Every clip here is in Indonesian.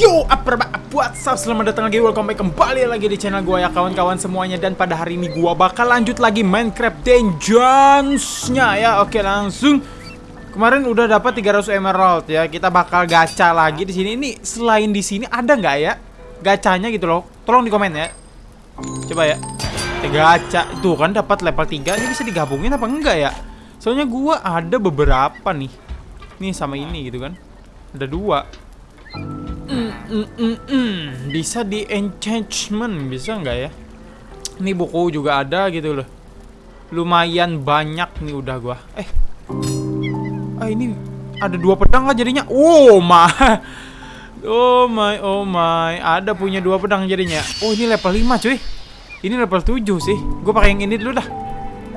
Yo, apa buat selamat datang lagi, welcome back kembali lagi di channel gue ya kawan-kawan semuanya. Dan pada hari ini gue bakal lanjut lagi Minecraft Dungeons-nya ya. Oke langsung. Kemarin udah dapat 300 emerald ya. Kita bakal gacha lagi di sini. Ini selain di sini ada nggak ya gacanya gitu loh? Tolong di komen ya. Coba ya. Gacha, tuh kan dapat level 3 Ini bisa digabungin apa enggak ya? Soalnya gue ada beberapa nih. Nih sama ini gitu kan. Ada dua. Mm, mm, mm, mm. Bisa di enchantment Bisa nggak ya? Ini buku juga ada gitu loh. Lumayan banyak nih udah gua. Eh. Ah ini ada dua pedang lah jadinya. Oh my. Oh my oh my. Ada punya dua pedang jadinya. Oh ini level 5 cuy. Ini level 7 sih. Gue pakai yang ini dulu dah.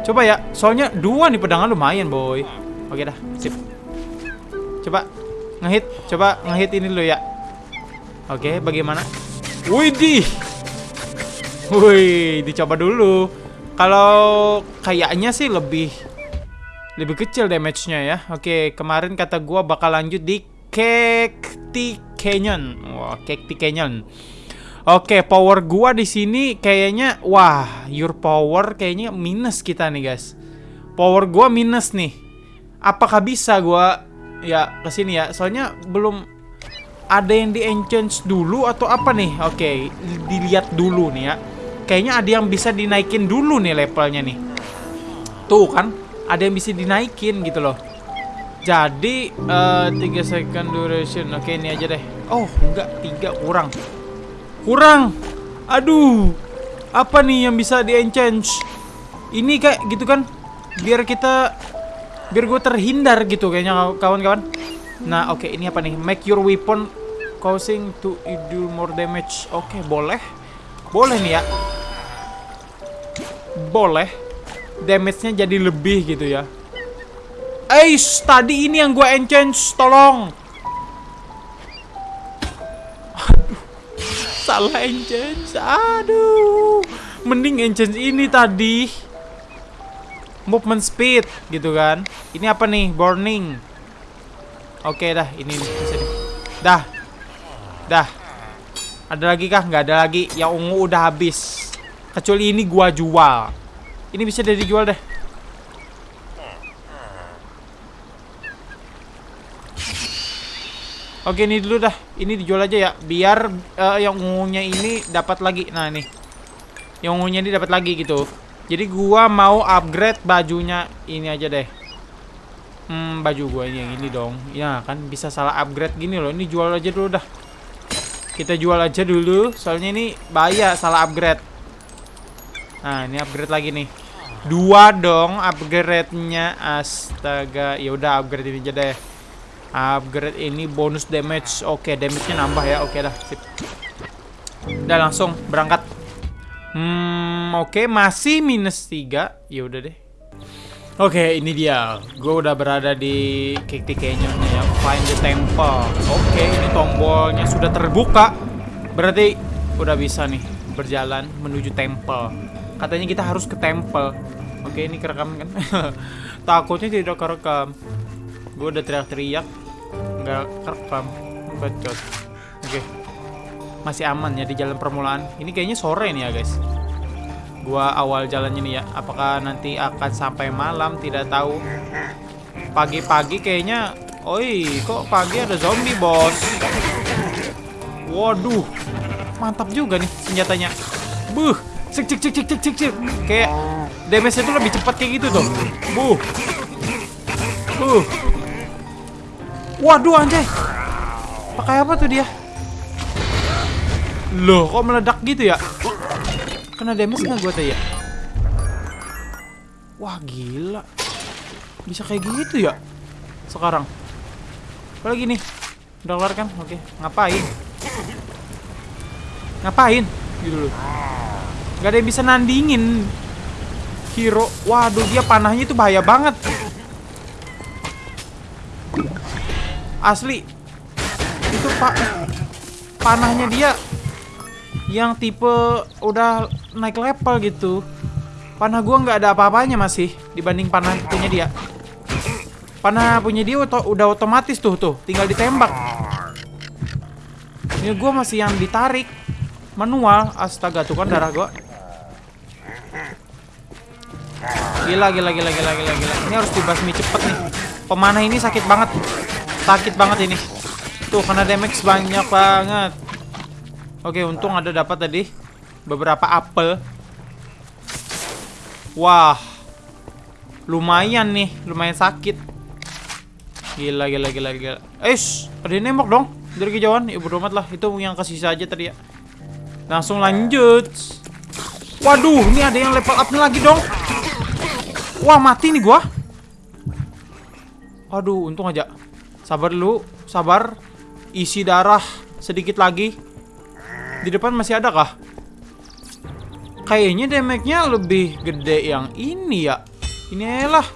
Coba ya. Soalnya dua nih pedangnya lumayan boy. Oke dah sip. Coba ngehit Coba ngehit ini dulu ya Oke, bagaimana? Widih. Wih, dicoba dulu. Kalau kayaknya sih lebih lebih kecil damage-nya ya. Oke, kemarin kata gua bakal lanjut di Cacti Canyon. Wah, Cacti Canyon. Oke, power gua di sini kayaknya wah, your power kayaknya minus kita nih, guys. Power gua minus nih. Apakah bisa gua ya ke sini ya? Soalnya belum ada yang di enchant dulu atau apa nih? Oke, okay, dilihat dulu nih ya. Kayaknya ada yang bisa dinaikin dulu nih levelnya nih. Tuh kan, ada yang bisa dinaikin gitu loh. Jadi uh, eh, 3 second duration. Oke, okay, ini aja deh. Oh, enggak, 3 kurang. Kurang. Aduh. Apa nih yang bisa di enchant? Ini kayak gitu kan. Biar kita biar gue terhindar gitu kayaknya kawan-kawan. Nah, oke, okay, ini apa nih? Make your weapon causing to do more damage. Oke, okay, boleh. Boleh nih ya. Boleh. Damage-nya jadi lebih gitu ya. Eh, tadi ini yang gue enchant, tolong. Aduh. Salah enchant. Aduh. Mending enchant ini tadi. Movement speed gitu kan. Ini apa nih? Burning. Oke okay, dah, ini nih. Dah, Dah. Ada lagi kah? Nggak ada lagi. Yang ungu udah habis. Kecuali ini gua jual. Ini bisa jadi jual deh. Oke, ini dulu dah. Ini dijual aja ya. Biar uh, yang ungunya ini dapat lagi. Nah, nih. Yang ungunya ini dapat lagi gitu. Jadi gua mau upgrade bajunya ini aja deh. Hmm, baju gua ini yang ini dong. Ya, kan bisa salah upgrade gini loh. Ini jual aja dulu dah. Kita jual aja dulu, soalnya ini bahaya salah upgrade. Nah, ini upgrade lagi nih. Dua dong upgrade-nya. Astaga, ya udah upgrade ini aja deh. Upgrade ini bonus damage. Oke, damage-nya nambah ya. Oke dah, sip. Udah langsung berangkat. Hmm, oke, masih minus 3. Ya udah deh. Oke, ini dia. Gue udah berada di Cacti Canyon ya. Find the temple. Oke, ini tombolnya sudah terbuka. Berarti udah bisa nih berjalan menuju temple. Katanya kita harus ke temple. Oke, ini kerekam kan? Takutnya tidak kerekam. Gue udah teriak-teriak. Nggak kerekam. Bacot. Oke. Masih aman ya di jalan permulaan. Ini kayaknya sore nih ya, guys gua awal jalannya nih ya. Apakah nanti akan sampai malam? Tidak tahu. Pagi-pagi kayaknya oi kok pagi ada zombie bos? Waduh mantap juga nih senjatanya. Buh cek cek cek cek cek cek cek. Kayak damage itu lebih cepat kayak gitu tuh. Buh. Buh. Waduh anjay. Pakai apa tuh dia? Loh kok meledak gitu ya Kena damage nggak gue tuh ya? Wah gila. Bisa kayak gitu ya? Sekarang. Apa lagi nih? Udah keluar kan? Oke. Ngapain? Ngapain? Gitu loh. Gak ada yang bisa nandingin Hero. Waduh dia panahnya itu bahaya banget. Asli. Itu pak Panahnya dia Yang tipe Udah naik level gitu Panah gua nggak ada apa-apanya masih Dibanding panah punya dia Panah punya dia udah otomatis tuh tuh Tinggal ditembak Ini gue masih yang ditarik manual. Astaga tuh kan darah gue. Gila, gila, gila, gila, gila, gila. Ini harus dibasmi cepet nih. Pemanah ini sakit banget. Sakit banget ini. Tuh, kena damage banyak banget. Oke, untung ada dapat tadi beberapa apel. Wah. Lumayan nih, lumayan sakit. Gila, gila, gila, gila. Eish, ada yang nembak dong dari kejauhan. Ibu ya, lah, itu yang kasih saja tadi ya. Langsung lanjut. Waduh, ini ada yang level up lagi dong. Wah, mati nih gua. Aduh, untung aja. Sabar dulu, sabar. Isi darah sedikit lagi. Di depan masih ada kah? Kayaknya damage-nya lebih gede yang ini ya. Ini lah.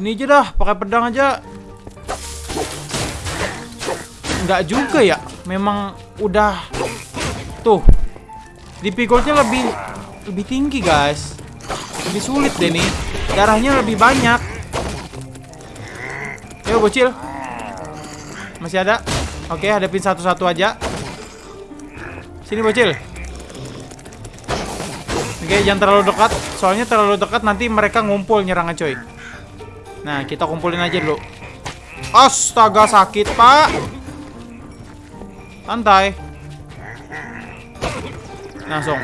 Ini aja dah, pakai pedang aja. Enggak juga ya. Memang udah tuh. Di lebih lebih tinggi, guys. Lebih sulit deh nih. Darahnya lebih banyak. Ayo bocil. Masih ada? Oke, hadapin satu-satu aja. Sini bocil. Oke, jangan terlalu dekat. Soalnya terlalu dekat nanti mereka ngumpul nyerang coy. Nah, kita kumpulin aja dulu. Astaga, sakit, Pak. Santai. Langsung.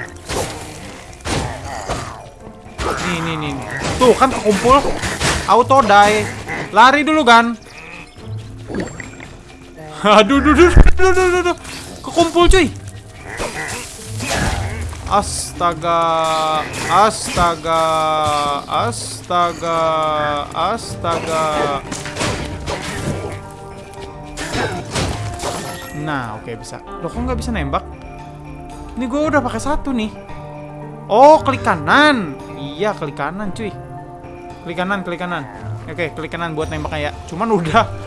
Nih, nih, nih. Tuh, kan kekumpul. Auto die. Lari dulu, kan. Aduh, aduh, aduh, aduh, aduh, aduh. Kekumpul, cuy. Astaga. Astaga. Astaga. Astaga. Nah, oke okay, bisa. Loh, kok nggak bisa nembak? Ini gue udah pakai satu nih. Oh, klik kanan. Iya, klik kanan, cuy. Klik kanan, klik kanan. Oke, klik kanan buat nembaknya ya. Cuman udah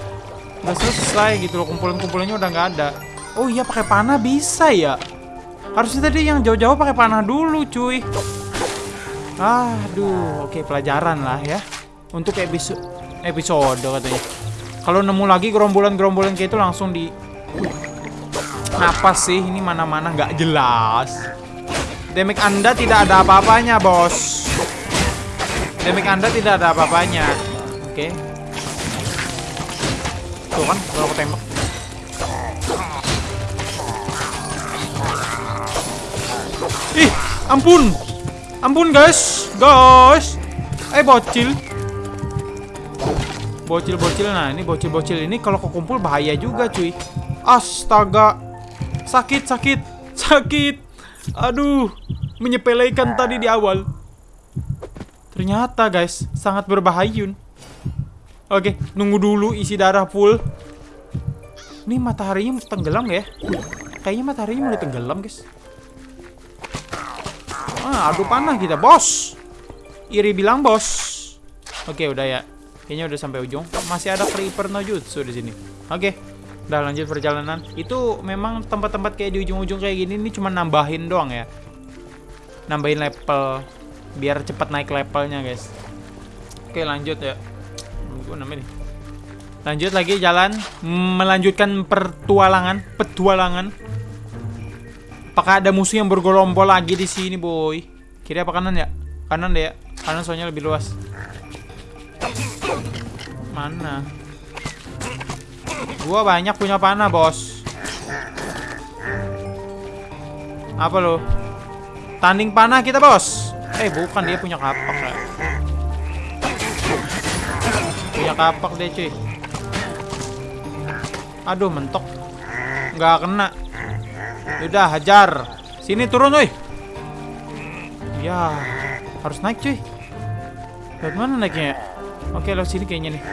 udah selesai gitu loh. Kumpulan-kumpulannya udah nggak ada. Oh iya, pakai panah bisa ya. Harusnya tadi yang jauh-jauh pakai panah dulu, cuy. Aduh, oke pelajaran lah ya. Untuk episode episode katanya. Kalau nemu lagi gerombolan-gerombolan kayak itu langsung di Kenapa sih ini mana-mana nggak jelas? Demik Anda tidak ada apa-apanya, bos. Demik Anda tidak ada apa-apanya. Oke. Tuh kan, kalau aku tembak. Ih, ampun. Ampun, guys. Guys. Eh, bocil. Bocil-bocil. Nah, ini bocil-bocil ini kalau kekumpul bahaya juga, cuy. Astaga. Sakit, sakit. Sakit. Aduh, menyepelekan tadi di awal. Ternyata guys, sangat berbahaya. Oke, nunggu dulu isi darah full. Ini mataharinya tenggelam ya? Kayaknya mataharinya mulai tenggelam guys. Ah, adu panah kita, bos. Iri bilang bos. Oke, udah ya. Kayaknya udah sampai ujung. Masih ada creeper no jutsu di sini. Oke. Udah lanjut perjalanan. Itu memang tempat-tempat kayak di ujung-ujung kayak gini ini cuma nambahin doang ya. Nambahin level biar cepat naik levelnya, guys. Oke, lanjut ya. Gue namanya Lanjut lagi jalan melanjutkan pertualangan, petualangan. Apakah ada musuh yang bergerombol lagi di sini, boy? Kiri apa kanan ya? Kanan deh ya. Kanan soalnya lebih luas. Mana? Gua banyak punya panah, bos. Apa lo? Tanding panah kita, bos. Eh, bukan dia punya kapak ya. Punya kapak deh, cuy. Aduh, mentok. Nggak kena. Udah, hajar. Sini turun, woi. Ya, harus naik, cuy. Lewat mana naiknya? Oke, lewat sini kayaknya nih.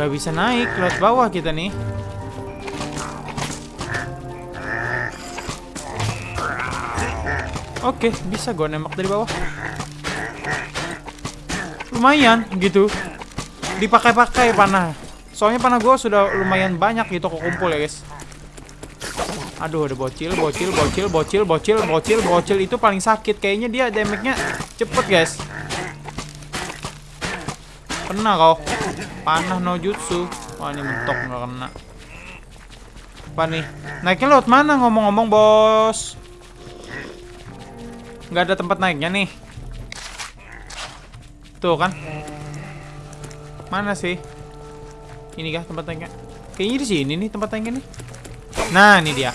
Gak bisa naik lewat bawah kita nih. Oke, bisa gue nembak dari bawah. Lumayan gitu. Dipakai-pakai panah. Soalnya panah gue sudah lumayan banyak gitu kumpul ya guys. Aduh, ada bocil, bocil, bocil, bocil, bocil, bocil, bocil itu paling sakit. Kayaknya dia damage-nya cepet guys. Kena kau. Panah no jutsu. Wah ini mentok nggak kena. Apa nih? Naiknya lewat mana ngomong-ngomong, bos? Nggak ada tempat naiknya nih. Tuh kan? Mana sih? Ini kah tempat naiknya? Kayaknya di sini nih tempat naiknya nih. Nah, ini dia.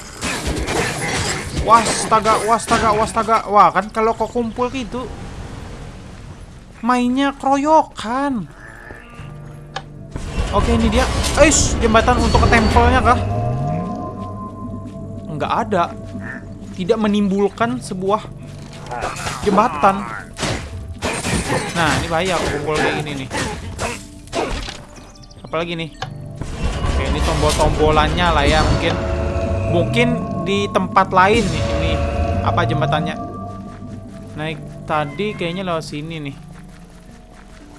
Wastaga, wastaga, wastaga. Wah, kan kalau kok kumpul gitu mainnya keroyokan. Oke, ini dia. Eish, jembatan untuk ke tempelnya kah? Nggak ada. Tidak menimbulkan sebuah jembatan. Nah, ini bahaya kumpul kayak gini nih. Apalagi nih? Oke, ini tombol-tombolannya lah ya mungkin. Mungkin di tempat lain nih ini apa jembatannya. Naik tadi kayaknya lewat sini nih.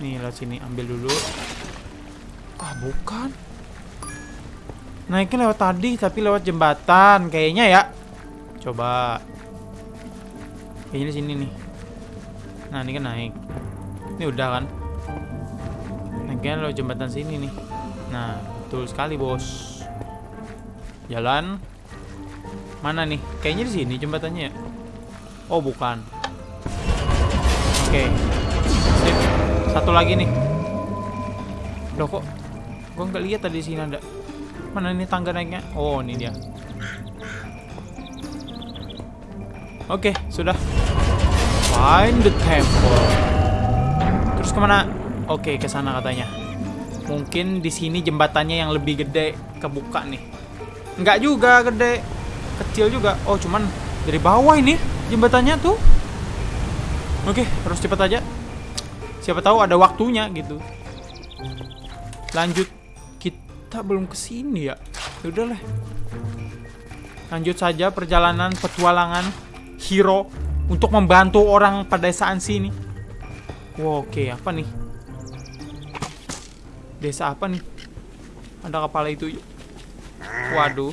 Nih lewat sini ambil dulu. Ah, bukan. Naiknya lewat tadi tapi lewat jembatan kayaknya ya. Coba. Kayaknya sini nih. Nah, ini kan naik. Ini udah kan? Naiknya lewat jembatan sini nih. Nah, betul sekali, Bos. Jalan. Mana nih? Kayaknya di sini jembatannya ya. Oh, bukan. Oke. Sip. Satu lagi nih. Loh kok gua nggak lihat tadi sini ada. Mana ini tangga naiknya? Oh, ini dia. Oke, sudah. Find the temple. Terus ke mana? Oke, ke sana katanya. Mungkin di sini jembatannya yang lebih gede kebuka nih. Enggak juga gede, kecil juga. Oh, cuman dari bawah ini jembatannya tuh. Oke, terus cepet aja. Siapa tahu ada waktunya gitu. Lanjut. Kita belum ke sini ya. Udah lah. Lanjut saja perjalanan petualangan hero untuk membantu orang pada saat sini. Wow, oke, apa nih? Desa apa nih? Ada kepala itu. Waduh.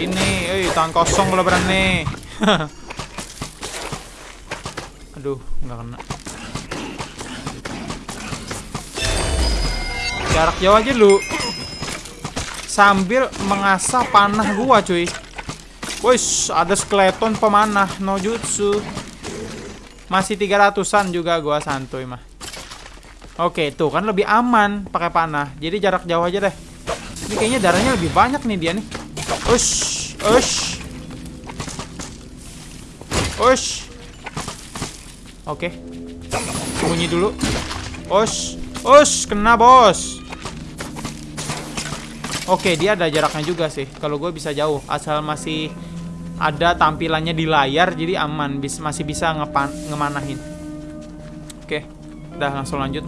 Ini, eh tangan kosong kalau berani. Aduh, nggak kena. Jarak jauh aja lu. Sambil mengasah panah gua, cuy. Wih, ada skeleton pemanah no jutsu. Masih 300-an juga gua santuy mah. Oke, tuh kan lebih aman pakai panah. Jadi jarak jauh aja deh. Ini kayaknya darahnya lebih banyak nih dia nih. Ush, ush. Ush. Oke. Sembunyi dulu. Ush. Ush, kena bos. Oke, dia ada jaraknya juga sih. Kalau gue bisa jauh, asal masih ada tampilannya di layar, jadi aman. Bis masih bisa ngepan ngemanahin. Oke, udah langsung lanjut.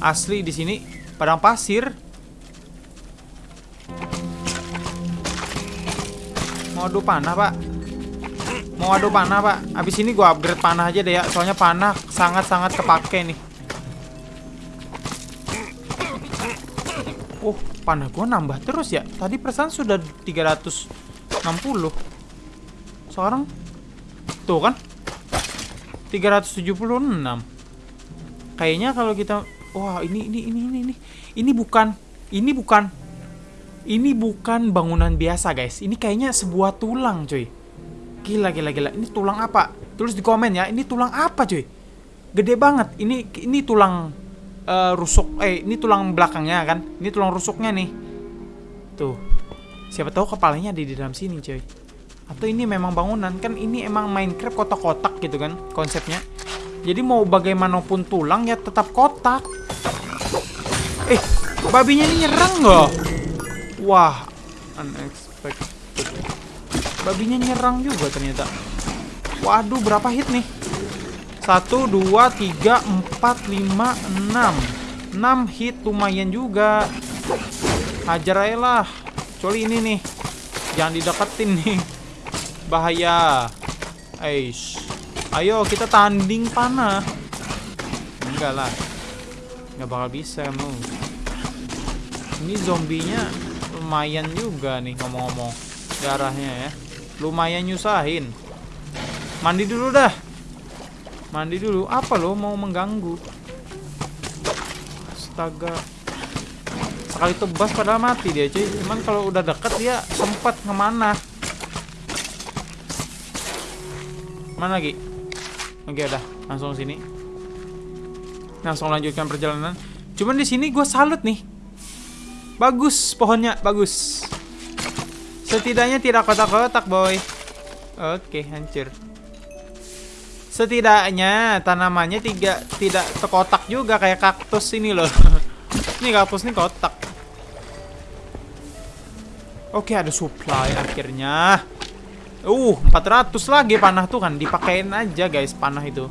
Asli di sini padang pasir. Mau adu panah, Pak. Mau adu panah, Pak. Abis ini gue upgrade panah aja deh ya. Soalnya panah sangat-sangat kepake nih. Oh, panah gue nambah terus ya. Tadi perasaan sudah 360. Sekarang tuh kan 376. Kayaknya kalau kita wah ini ini ini ini ini ini bukan ini bukan ini bukan bangunan biasa guys. Ini kayaknya sebuah tulang cuy. Gila gila gila. Ini tulang apa? Tulis di komen ya. Ini tulang apa cuy? Gede banget. Ini ini tulang uh, rusuk. Eh ini tulang belakangnya kan. Ini tulang rusuknya nih. Tuh. Siapa tahu kepalanya ada di dalam sini cuy. Atau ini memang bangunan kan ini emang Minecraft kotak-kotak gitu kan konsepnya. Jadi mau bagaimanapun tulang ya tetap kotak. Eh, babinya ini nyerang nggak? Wah, unexpected. Babinya nyerang juga ternyata. Waduh, berapa hit nih? Satu, dua, tiga, empat, lima, enam. Enam hit lumayan juga. Hajar aja lah. Kecuali ini nih. Jangan dideketin nih. Bahaya. Aish. Ayo kita tanding panah. Enggak lah. Enggak bakal bisa kamu. Ini zombinya lumayan juga nih ngomong-ngomong. Darahnya ya. Lumayan nyusahin. Mandi dulu dah. Mandi dulu. Apa lo mau mengganggu? Astaga. Sekali tebas padahal mati dia cuy. Cuman kalau udah deket dia sempat ke mana. Mana lagi? Oke udah, langsung sini. Langsung lanjutkan perjalanan. Cuman di sini gue salut nih. Bagus pohonnya, bagus. Setidaknya tidak kotak-kotak, boy. Oke, hancur. Setidaknya tanamannya tiga tidak terkotak juga kayak kaktus ini loh. ini kaktus ini kotak. Oke, ada supply akhirnya. Uh, 400 lagi panah tuh kan dipakein aja guys panah itu.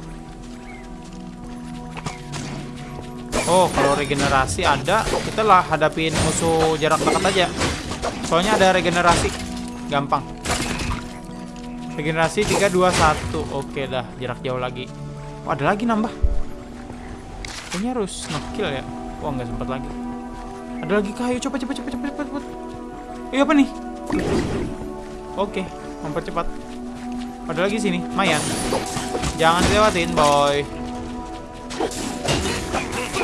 Oh, kalau regenerasi ada, kita lah hadapin musuh jarak dekat aja. Soalnya ada regenerasi. Gampang. Regenerasi 3 2 1. Oke dah, jarak jauh lagi. Oh, ada lagi nambah. Kayaknya harus ngekill ya. Wah, nggak sempat lagi. Ada lagi kayu. Coba coba coba coba coba. coba. Eh, apa nih? Oke, mempercepat. Ada lagi sini, mayan. Jangan dilewatin, boy.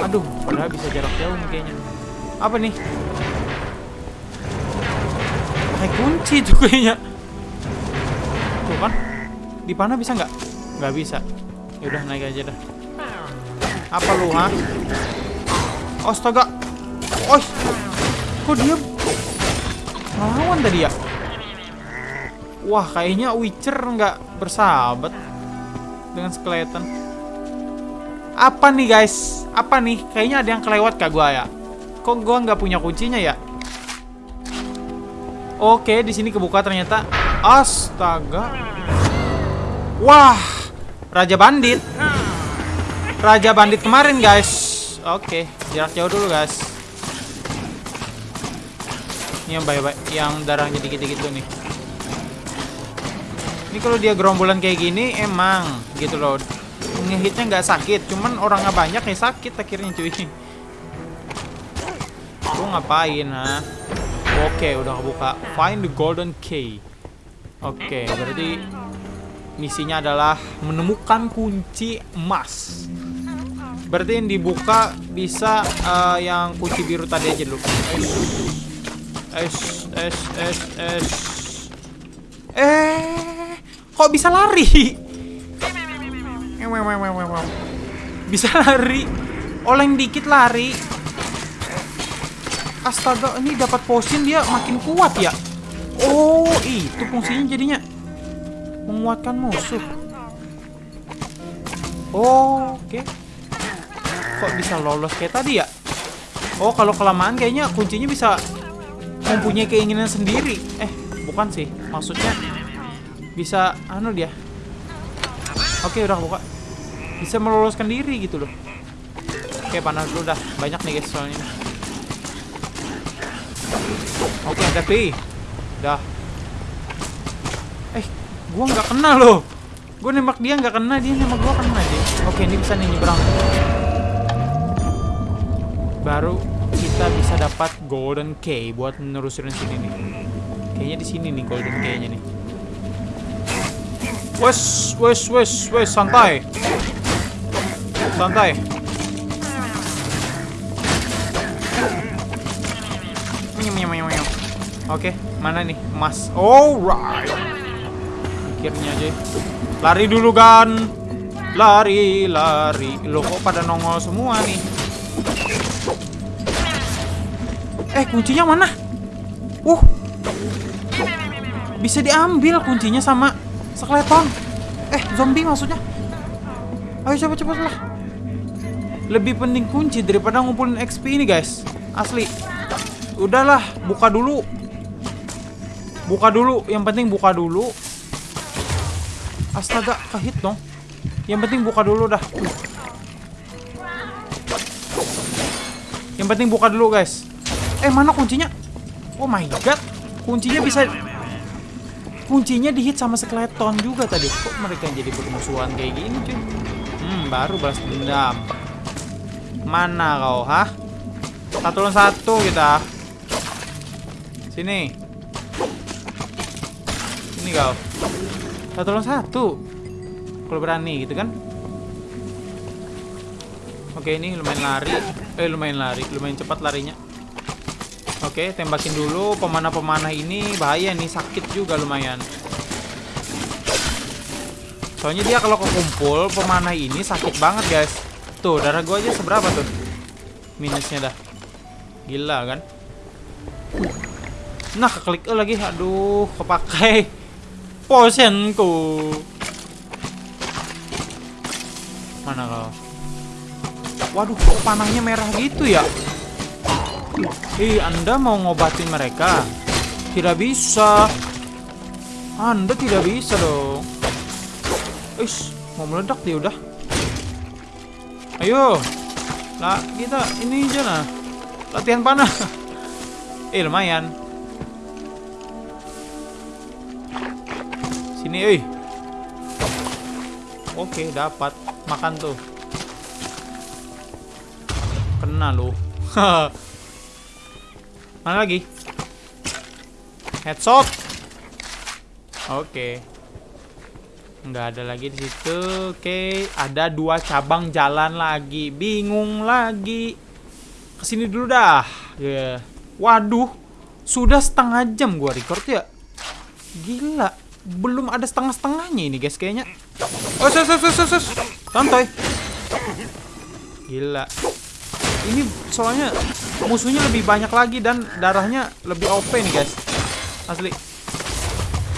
Aduh, padahal bisa jarak jauh nih kayaknya. Apa nih? Pakai kunci tuh kayaknya. Tuh kan? Di panah bisa nggak? Nggak bisa. Ya udah naik aja dah. Apa lu, ha? Astaga. Oh, kok dia ngelawan tadi ya? Wah, kayaknya Witcher nggak bersahabat dengan skeleton. Apa nih guys? Apa nih? Kayaknya ada yang kelewat kak gua ya. Kok gua nggak punya kuncinya ya? Oke, di sini kebuka ternyata. Astaga. Wah, Raja Bandit. Raja Bandit kemarin guys. Oke, jarak jauh dulu guys. Ini yang baik-baik, yang darahnya dikit-dikit tuh nih. Ini kalau dia gerombolan kayak gini emang gitu loh. Ngehitnya nggak sakit cuman orangnya banyak ya sakit akhirnya cuy. Lu ngapain ha? Oke udah kebuka. Find the golden key. Oke berarti misinya adalah menemukan kunci emas. Berarti yang dibuka bisa uh, yang kunci biru tadi aja dulu. Es es es es eh kok bisa lari bisa lari. Oleng dikit lari. Astaga, ini dapat potion dia makin kuat ya. Oh, itu fungsinya jadinya menguatkan musuh. Oh, oke. Okay. Kok bisa lolos kayak tadi ya? Oh, kalau kelamaan kayaknya kuncinya bisa mempunyai keinginan sendiri. Eh, bukan sih. Maksudnya bisa anu dia. Oke, udah buka bisa meloloskan diri gitu loh. Oke panas dulu dah. Banyak nih guys soalnya. Oke tapi dah. Eh gua nggak kena loh. Gua nembak dia nggak kena dia nembak gua kena aja oke ini bisa nih nyebrang. Baru kita bisa dapat golden key buat nerusin sini nih. Kayaknya di sini nih golden key-nya nih Wes, wes, wes, wes, santai santai Oke, mana nih emas? Alright. Akhirnya aja. Lari dulu kan. Lari, lari. Lo kok pada nongol semua nih? Eh, kuncinya mana? Uh. Bisa diambil kuncinya sama skeleton. Eh, zombie maksudnya. Ayo coba cepet lah. Lebih penting kunci daripada ngumpulin XP ini guys. Asli. Udahlah buka dulu. Buka dulu. Yang penting buka dulu. Astaga kehit dong. Yang penting buka dulu dah. Yang penting buka dulu guys. Eh mana kuncinya? Oh my god. Kuncinya bisa kuncinya dihit sama skeleton juga tadi kok mereka jadi bermusuhan kayak gini cuy hmm baru balas dendam Mana kau, hah? Satu lawan satu kita. Sini. Sini kau. Satu lawan satu. Kalau berani gitu kan. Oke, ini lumayan lari. Eh, lumayan lari. Lumayan cepat larinya. Oke, tembakin dulu pemanah-pemanah ini bahaya nih, sakit juga lumayan. Soalnya dia kalau kekumpul pemanah ini sakit banget, guys. Tuh, darah gua aja seberapa tuh? Minusnya dah. Gila kan? Nah, keklik E lagi. Aduh, kepakai potionku. Mana kau? Waduh, kok panahnya merah gitu ya? Ih, Anda mau ngobatin mereka? Tidak bisa. Anda tidak bisa dong. Ish, mau meledak dia udah. Ayo. Lah, kita ini aja nah. Latihan panah. Eh, lumayan. Sini, eh. Oke, dapat. Makan tuh. Kena lu. Mana lagi? Headshot. Oke. Nggak ada lagi di situ. Oke, ada dua cabang jalan lagi. Bingung lagi. Ke sini dulu dah. Ya. Waduh, sudah setengah jam gua record ya. Gila, belum ada setengah-setengahnya ini guys kayaknya. Oh, sus, sus, sus, sus. Santai. Gila. Ini soalnya musuhnya lebih banyak lagi dan darahnya lebih OP nih guys. Asli.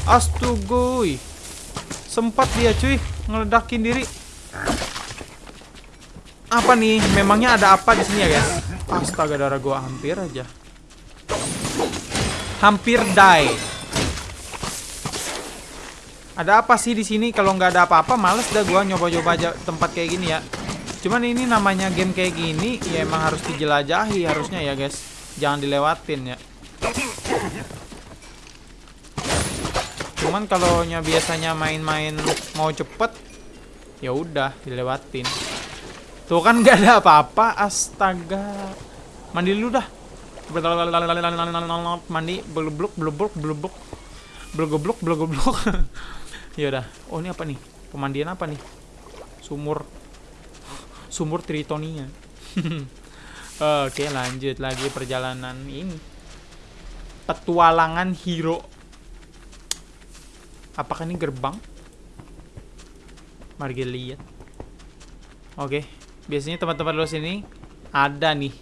Astugoi. Sempat dia cuy ngeledakin diri. Apa nih? Memangnya ada apa di sini ya guys? Astaga darah gua hampir aja. Hampir die. Ada apa sih di sini? Kalau nggak ada apa-apa, males dah gua nyoba-nyoba aja tempat kayak gini ya. Cuman ini namanya game kayak gini, ya emang harus dijelajahi harusnya ya guys. Jangan dilewatin ya. Cuman kalau biasanya main-main mau cepet, ya udah dilewatin. Tuh kan nggak ada apa-apa, astaga. Mandi dulu dah. Mandi, blubluk, blubluk, blubluk, blugobluk, blugobluk. ya udah. Oh ini apa nih? Pemandian apa nih? Sumur, sumur Tritonia. Oke lanjut lagi perjalanan ini. Petualangan hero. Apakah ini gerbang? Mari kita lihat. Oke, biasanya tempat-tempat luas ini ada nih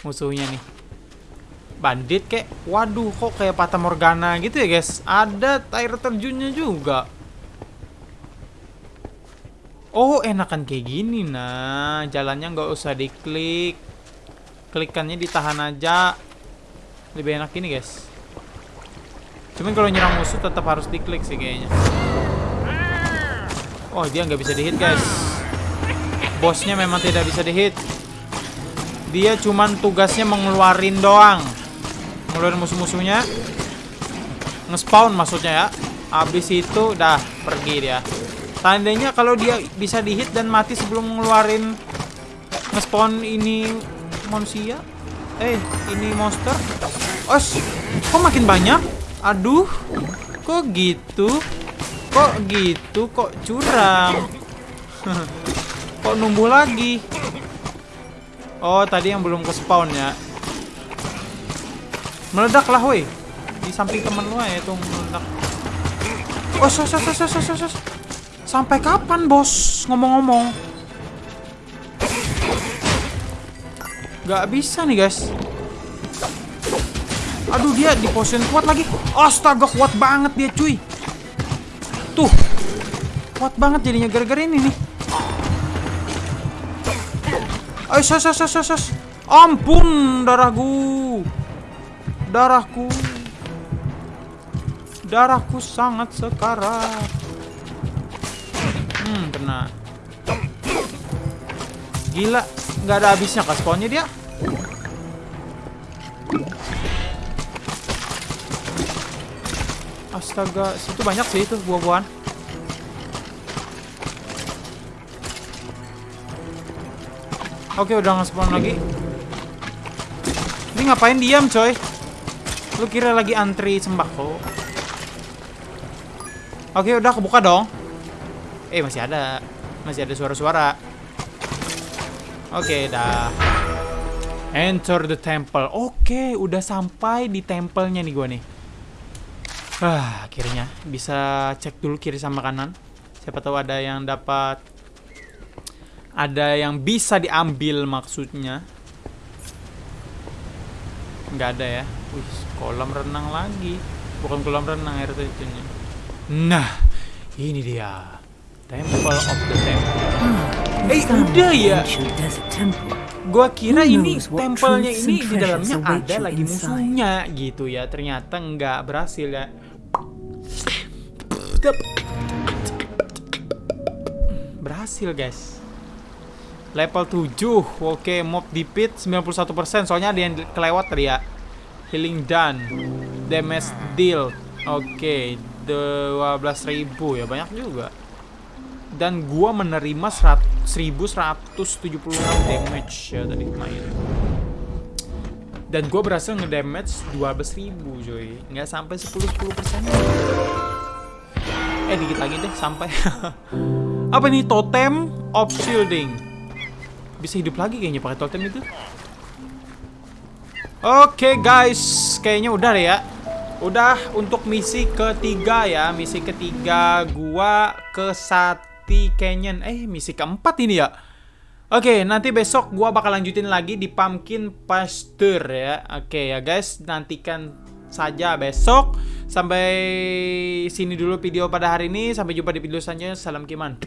musuhnya nih. Bandit kek. Waduh, kok kayak Fata Morgana gitu ya, guys. Ada air terjunnya juga. Oh, enakan kayak gini nah. Jalannya nggak usah diklik. Klikannya ditahan aja. Lebih enak ini, guys. Cuman kalau nyerang musuh tetap harus diklik sih kayaknya. Oh, dia nggak bisa dihit, guys. Bosnya memang tidak bisa dihit. Dia cuman tugasnya mengeluarin doang. Ngeluarin musuh-musuhnya. Ngespawn maksudnya ya. Habis itu dah pergi dia. Tandanya kalau dia bisa dihit dan mati sebelum ngeluarin ngespawn ini manusia. Eh, ini monster. Os, kok makin banyak? Aduh, kok gitu? Kok gitu? Kok curang? kok numbuh lagi? Oh, tadi yang belum ke spawn ya. Meledak lah, woi. Di samping temen lu ya itu meledak. Oh, sos, sos, sos, sos, sos. Sampai kapan, bos? Ngomong-ngomong. Gak bisa nih, guys. Aduh dia di position kuat lagi. Astaga kuat banget dia cuy. Tuh. Kuat banget jadinya gara-gara ini nih. Ayo sos sos sos sos. Ampun darahku. Darahku. Darahku sangat sekarat. Hmm, kena. Gila, nggak ada habisnya kasponnya dia. Astaga, situ banyak sih itu buah-buahan. Oke, udah nge-spawn lagi. Ini ngapain diam, coy? Lu kira lagi antri sembako? Oke, udah kebuka dong. Eh, masih ada. Masih ada suara-suara. Oke, dah. Enter the temple. Oke, udah sampai di tempelnya nih gua nih. Ah, akhirnya bisa cek dulu kiri sama kanan. Siapa tahu ada yang dapat ada yang bisa diambil maksudnya. Nggak ada ya. Wih, kolam renang lagi. Bukan kolam renang air terjunnya. Nah, ini dia. Temple of the Temple. Eh, udah ya. Gua kira ini tempelnya ini di dalamnya ada lagi musuhnya gitu ya. Ternyata nggak berhasil ya. Berhasil guys. Level 7. Oke, mob defeat 91%. Soalnya ada yang kelewat tadi ya. Healing done. Damage deal. Oke, 12.000 ya banyak juga. Dan gua menerima 100 1176 damage ya tadi main. Dan gua berhasil ngedamage 12.000 coy. Nggak sampai 10 10%. Eh dikit lagi deh sampai. Apa nih totem of shielding? Bisa hidup lagi kayaknya pakai totem itu. Oke guys, kayaknya udah deh ya. Udah untuk misi ketiga ya, misi ketiga gua ke Sati Canyon. Eh, misi keempat ini ya. Oke, nanti besok gua bakal lanjutin lagi di Pumpkin Pasture ya. Oke ya guys, nantikan saja besok. Sampai sini dulu video pada hari ini. Sampai jumpa di video selanjutnya. Salam Kiman.